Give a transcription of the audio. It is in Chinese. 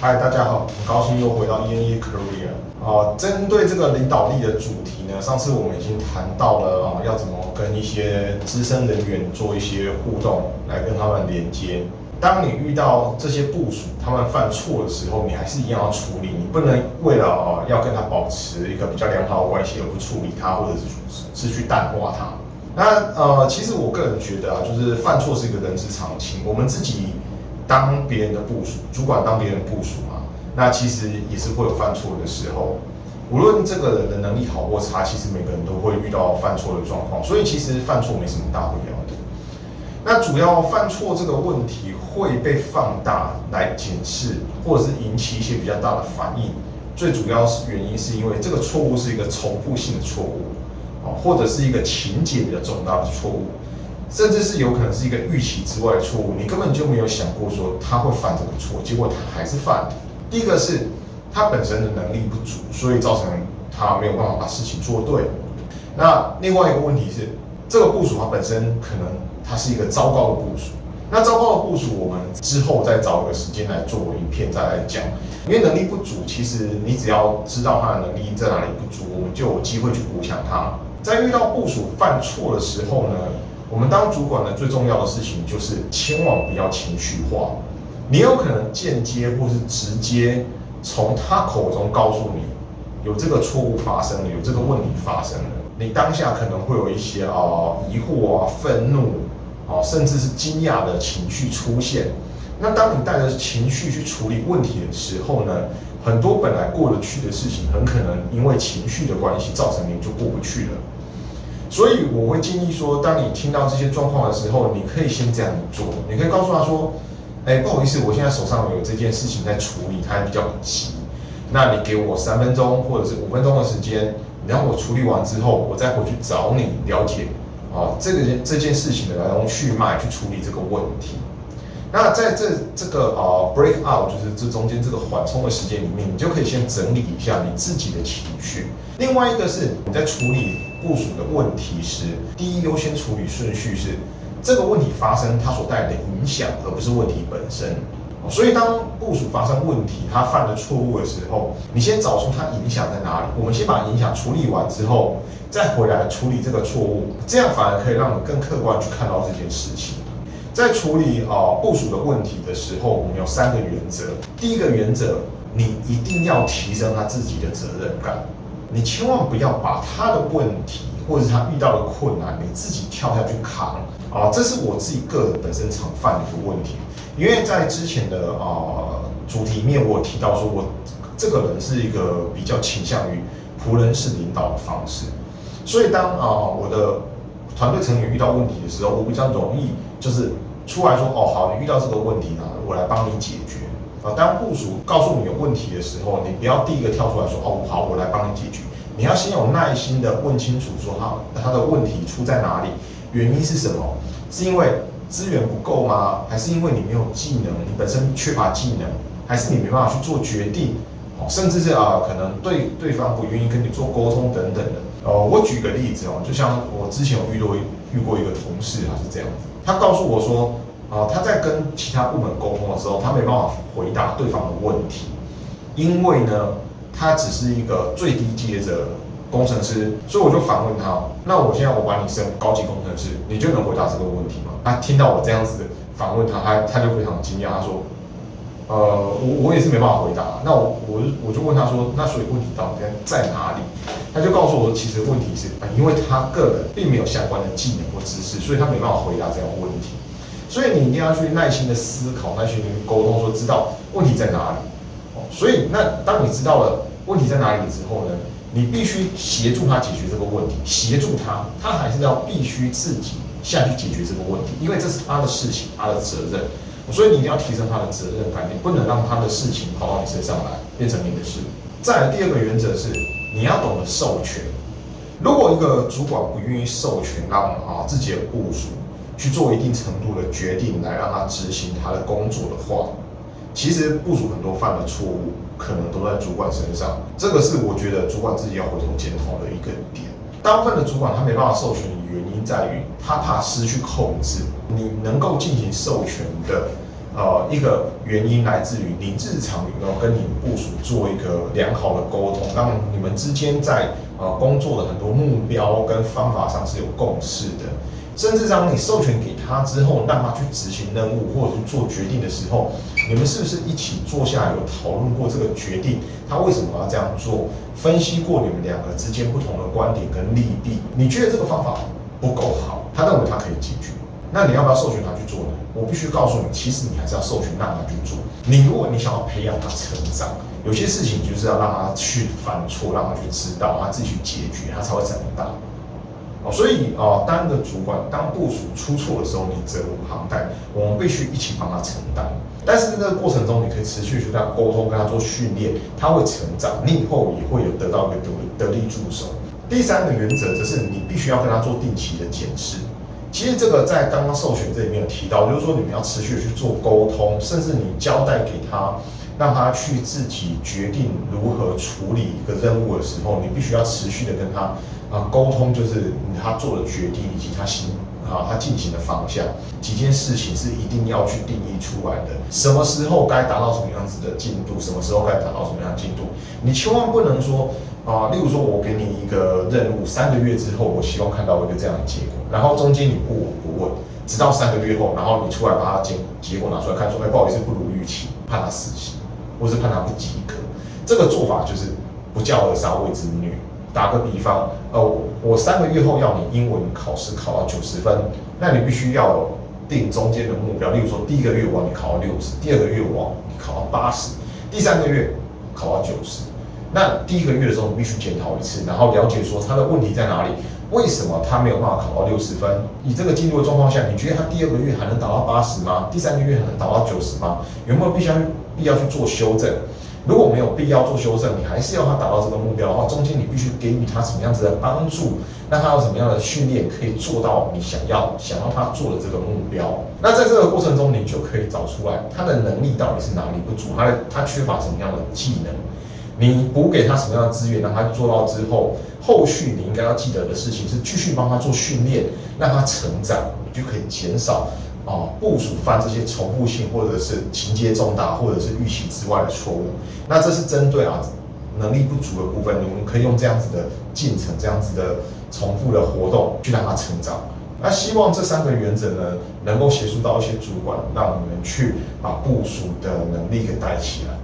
嗨，大家好，很高兴又回到 ENE Career 啊。针对这个领导力的主题呢，上次我们已经谈到了啊，要怎么跟一些资深人员做一些互动，来跟他们连接。当你遇到这些部署他们犯错的时候，你还是一样要处理，你不能为了啊要跟他保持一个比较良好的关系而不处理他，或者是是去淡化他。那呃，其实我个人觉得啊，就是犯错是一个人之常情，我们自己。当别人的部署，主管当别人的部署嘛，那其实也是会有犯错的时候。无论这个人的能力好或差，其实每个人都会遇到犯错的状况，所以其实犯错没什么大不了的。那主要犯错这个问题会被放大来检视，或者是引起一些比较大的反应。最主要是原因是因为这个错误是一个重复性的错误，啊，或者是一个情节比较重大的错误。甚至是有可能是一个预期之外的错误，你根本就没有想过说他会犯这个错，结果他还是犯了。第一个是他本身的能力不足，所以造成他没有办法把事情做对。那另外一个问题是，这个部署它本身可能它是一个糟糕的部署。那糟糕的部署，我们之后再找个时间来做影片再来讲。因为能力不足，其实你只要知道他的能力在哪里不足，我们就有机会去补强他。在遇到部署犯错的时候呢？我们当主管的，最重要的事情就是千万不要情绪化。你有可能间接或是直接从他口中告诉你，有这个错误发生了，有这个问题发生了。你当下可能会有一些啊疑惑啊、愤怒啊，甚至是惊讶的情绪出现。那当你带着情绪去处理问题的时候呢，很多本来过得去的事情，很可能因为情绪的关系，造成你就过不去了。所以我会建议说，当你听到这些状况的时候，你可以先这样做。你可以告诉他说：“哎，不好意思，我现在手上有这件事情在处理，它比较急。那你给我三分钟或者是五分钟的时间，然后我处理完之后，我再回去找你了解啊这个这件事情的来龙去脉，去处理这个问题。那在这这个啊 break out，就是这中间这个缓冲的时间里面，你就可以先整理一下你自己的情绪。另外一个是你在处理。”部署的问题时第一优先处理顺序是这个问题发生它所带来的影响，而不是问题本身。所以当部署发生问题，他犯了错误的时候，你先找出它影响在哪里。我们先把影响处理完之后，再回来处理这个错误，这样反而可以让你更客观去看到这件事情。在处理啊部署的问题的时候，我们有三个原则。第一个原则，你一定要提升他自己的责任感。你千万不要把他的问题或者他遇到的困难，你自己跳下去扛啊！这是我自己个人本身常犯的一个问题。因为在之前的啊主题面，我提到说我这个人是一个比较倾向于仆人式领导的方式，所以当啊我的团队成员遇到问题的时候，我比较容易就是出来说哦好，你遇到这个问题呢，我来帮你解决。啊，当部署告诉你有问题的时候，你不要第一个跳出来说哦，好，我来帮你解决。你要先有耐心的问清楚，说他他的问题出在哪里，原因是什么？是因为资源不够吗？还是因为你没有技能？你本身缺乏技能，还是你没办法去做决定？哦，甚至是啊，可能对对方不愿意跟你做沟通等等的。哦，我举个例子哦，就像我之前有遇到遇过一个同事，他是这样子，他告诉我说。啊，他在跟其他部门沟通的时候，他没办法回答对方的问题，因为呢，他只是一个最低阶的工程师，所以我就反问他：那我现在我把你升高级工程师，你就能回答这个问题吗？他听到我这样子反问他，他他就非常惊讶，他说：呃，我我也是没办法回答。那我我我就问他说：那所以问题到底在哪里？他就告诉我，其实问题是，因为他个人并没有相关的技能或知识，所以他没办法回答这样的问题。所以你一定要去耐心的思考，耐心的沟通，说知道问题在哪里。哦，所以那当你知道了问题在哪里之后呢，你必须协助他解决这个问题，协助他，他还是要必须自己下去解决这个问题，因为这是他的事情，他的责任。所以你一定要提升他的责任感，你不能让他的事情跑到你身上来，变成你的事。再来第二个原则是，你要懂得授权。如果一个主管不愿意授权让啊自己的部署。去做一定程度的决定来让他执行他的工作的话，其实部署很多犯的错误，可能都在主管身上。这个是我觉得主管自己要回头检讨的一个点。大部分的主管他没办法授权原因在于他怕失去控制。你能够进行授权的呃，一个原因来自于你日常有没有跟你部署做一个良好的沟通，让你们之间在呃工作的很多目标跟方法上是有共识的。甚至当你授权给他之后，让他去执行任务或者是做决定的时候，你们是不是一起坐下来有讨论过这个决定？他为什么要这样做？分析过你们两个之间不同的观点跟利弊？你觉得这个方法不够好，他认为他可以解决，那你要不要授权他去做呢？我必须告诉你，其实你还是要授权让他去做。你如果你想要培养他成长，有些事情就是要让他去犯错，让他去知道，他自己去解决，他才会长大。哦，所以啊，当一个主管，当部署出错的时候，你责无旁贷，我们必须一起帮他承担。但是在这个过程中，你可以持续去跟他沟通，跟他做训练，他会成长，你以后也会有得到一个得得力助手。第三个原则则是你必须要跟他做定期的检视。其实这个在刚刚授权这里面有提到，就是说你们要持续的去做沟通，甚至你交代给他，让他去自己决定如何处理一个任务的时候，你必须要持续的跟他。啊，沟通就是他做的决定以及他行啊，他进行的方向，几件事情是一定要去定义出来的。什么时候该达到什么样子的进度，什么时候该达到什么样的进度，你千万不能说啊，例如说我给你一个任务，三个月之后我希望看到一个这样的结果，然后中间你不闻不问，直到三个月后，然后你出来把它结结果拿出来看，说哎不好意思不如预期，判他死刑，或是判他不及格，这个做法就是不教而杀谓之虐。打个比方，呃，我三个月后要你英文考试考到九十分，那你必须要定中间的目标，例如说第一个月我你考到六十，第二个月我你考到八十，第三个月考到九十。那第一个月的时候你必须检讨一次，然后了解说他的问题在哪里，为什么他没有办法考到六十分？以这个进度的状况下，你觉得他第二个月还能达到八十吗？第三个月还能达到九十吗？有没有必须必要去做修正？如果没有必要做修正，你还是要他达到这个目标的话，中间你必须给予他什么样子的帮助，那他有什么样的训练可以做到你想要想要他做的这个目标。那在这个过程中，你就可以找出来他的能力到底是哪里不足，他的他缺乏什么样的技能，你补给他什么样的资源，让他做到之后，后续你应该要记得的事情是继续帮他做训练，让他成长，你就可以减少。啊，部署犯这些重复性或者是情节重大或者是预期之外的错误，那这是针对啊能力不足的部分，我们可以用这样子的进程、这样子的重复的活动去让他成长。那希望这三个原则呢，能够协助到一些主管，让我们去把部署的能力给带起来。